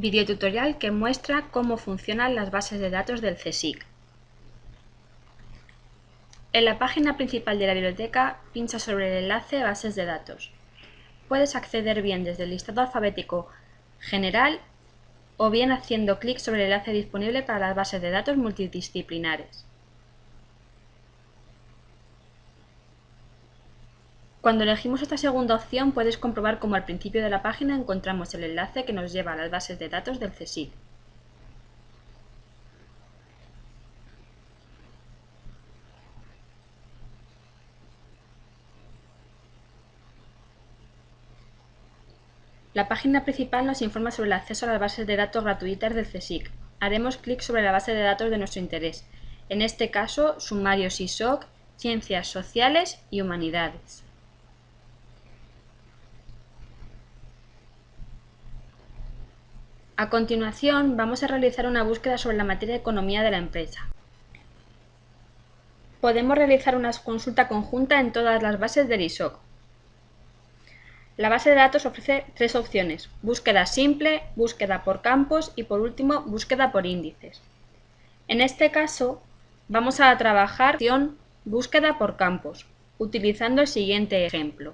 Videotutorial que muestra cómo funcionan las bases de datos del CSIC. En la página principal de la biblioteca, pincha sobre el enlace Bases de datos. Puedes acceder bien desde el listado alfabético general o bien haciendo clic sobre el enlace disponible para las bases de datos multidisciplinares. Cuando elegimos esta segunda opción puedes comprobar cómo al principio de la página encontramos el enlace que nos lleva a las bases de datos del CSIC. La página principal nos informa sobre el acceso a las bases de datos gratuitas del CSIC. Haremos clic sobre la base de datos de nuestro interés, en este caso sumarios ISOC, Ciencias Sociales y Humanidades. A continuación, vamos a realizar una búsqueda sobre la materia de economía de la empresa. Podemos realizar una consulta conjunta en todas las bases del ISOC. La base de datos ofrece tres opciones, búsqueda simple, búsqueda por campos y por último, búsqueda por índices. En este caso, vamos a trabajar opción búsqueda por campos, utilizando el siguiente ejemplo.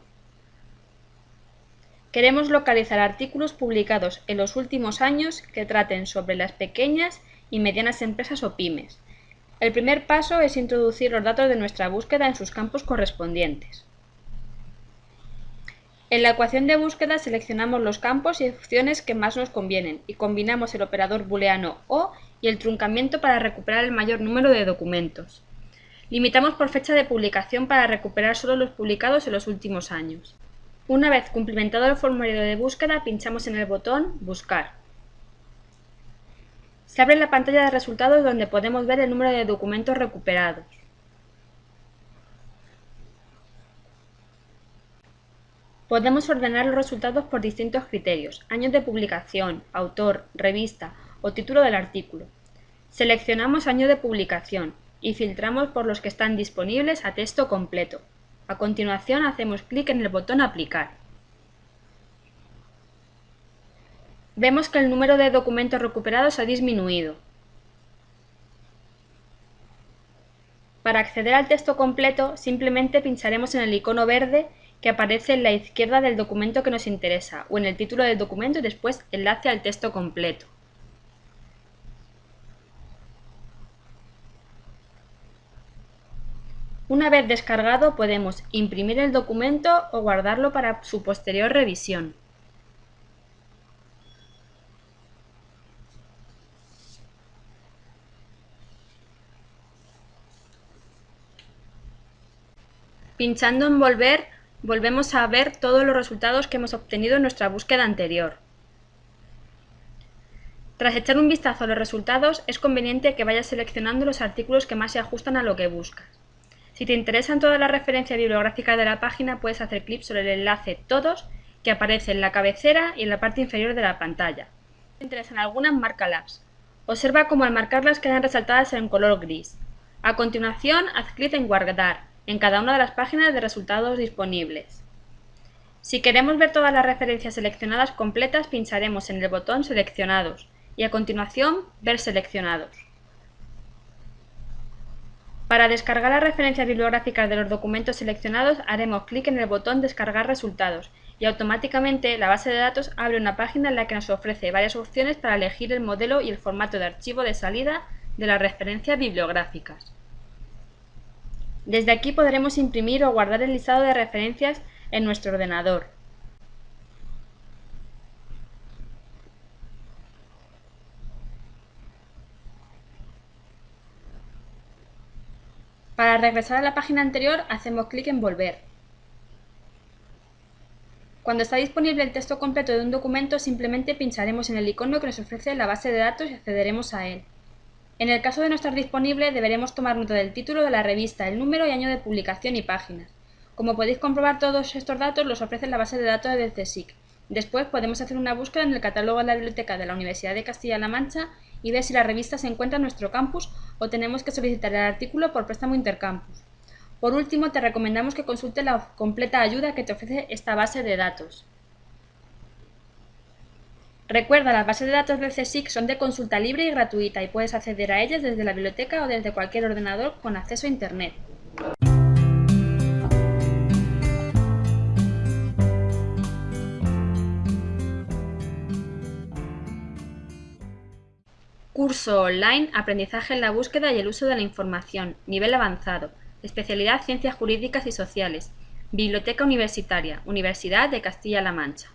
Queremos localizar artículos publicados en los últimos años que traten sobre las pequeñas y medianas empresas o pymes. El primer paso es introducir los datos de nuestra búsqueda en sus campos correspondientes. En la ecuación de búsqueda seleccionamos los campos y opciones que más nos convienen y combinamos el operador booleano OR y el truncamiento para recuperar el mayor número de documentos. Limitamos por fecha de publicación para recuperar solo los publicados en los últimos años. Una vez cumplimentado el formulario de búsqueda, pinchamos en el botón Buscar. Se abre la pantalla de resultados donde podemos ver el número de documentos recuperados. Podemos ordenar los resultados por distintos criterios, años de publicación, autor, revista o título del artículo. Seleccionamos año de publicación y filtramos por los que están disponibles a texto completo. A continuación hacemos clic en el botón Aplicar. Vemos que el número de documentos recuperados ha disminuido. Para acceder al texto completo, simplemente pincharemos en el icono verde que aparece en la izquierda del documento que nos interesa, o en el título del documento y después enlace al texto completo. Una vez descargado podemos imprimir el documento o guardarlo para su posterior revisión. Pinchando en Volver, volvemos a ver todos los resultados que hemos obtenido en nuestra búsqueda anterior. Tras echar un vistazo a los resultados, es conveniente que vayas seleccionando los artículos que más se ajustan a lo que buscas. Si te interesan todas las referencias bibliográficas de la página, puedes hacer clic sobre el enlace Todos que aparece en la cabecera y en la parte inferior de la pantalla. Si te interesan algunas, márcalas. Observa cómo al marcarlas quedan resaltadas en color gris. A continuación, haz clic en Guardar en cada una de las páginas de resultados disponibles. Si queremos ver todas las referencias seleccionadas completas, pincharemos en el botón Seleccionados y a continuación Ver seleccionados. Para descargar las referencias bibliográficas de los documentos seleccionados haremos clic en el botón Descargar resultados y automáticamente la base de datos abre una página en la que nos ofrece varias opciones para elegir el modelo y el formato de archivo de salida de las referencias bibliográficas. Desde aquí podremos imprimir o guardar el listado de referencias en nuestro ordenador. Para regresar a la página anterior hacemos clic en Volver. Cuando está disponible el texto completo de un documento simplemente pincharemos en el icono que nos ofrece la base de datos y accederemos a él. En el caso de no estar disponible deberemos tomar nota del título de la revista, el número y año de publicación y páginas. Como podéis comprobar todos estos datos los ofrece la base de datos del CSIC. Después podemos hacer una búsqueda en el catálogo de la biblioteca de la Universidad de Castilla-La Mancha y ver si la revista se encuentra en nuestro campus o tenemos que solicitar el artículo por préstamo intercampus. Por último, te recomendamos que consultes la completa ayuda que te ofrece esta base de datos. Recuerda, las bases de datos del CSIC son de consulta libre y gratuita y puedes acceder a ellas desde la biblioteca o desde cualquier ordenador con acceso a Internet. Curso online Aprendizaje en la búsqueda y el uso de la información, nivel avanzado, especialidad Ciencias Jurídicas y Sociales, Biblioteca Universitaria, Universidad de Castilla-La Mancha.